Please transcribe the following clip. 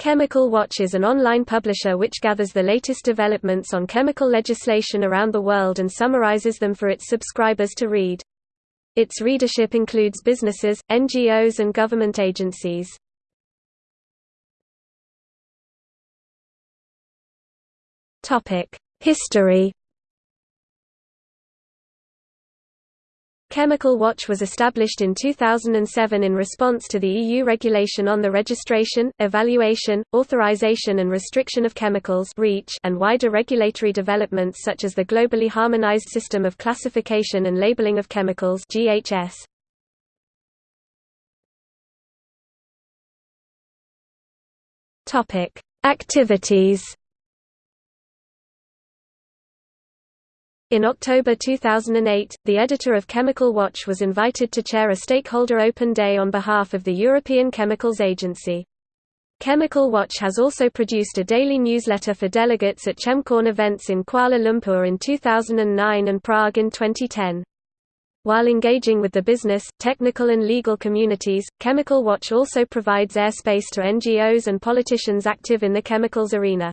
Chemical Watch is an online publisher which gathers the latest developments on chemical legislation around the world and summarizes them for its subscribers to read. Its readership includes businesses, NGOs and government agencies. History Chemical Watch was established in 2007 in response to the EU regulation on the registration, evaluation, authorization and restriction of chemicals and wider regulatory developments such as the Globally Harmonized System of Classification and Labeling of Chemicals GHS. Activities In October 2008, the editor of Chemical Watch was invited to chair a stakeholder open day on behalf of the European Chemicals Agency. Chemical Watch has also produced a daily newsletter for delegates at ChemCon events in Kuala Lumpur in 2009 and Prague in 2010. While engaging with the business, technical and legal communities, Chemical Watch also provides airspace to NGOs and politicians active in the chemicals arena.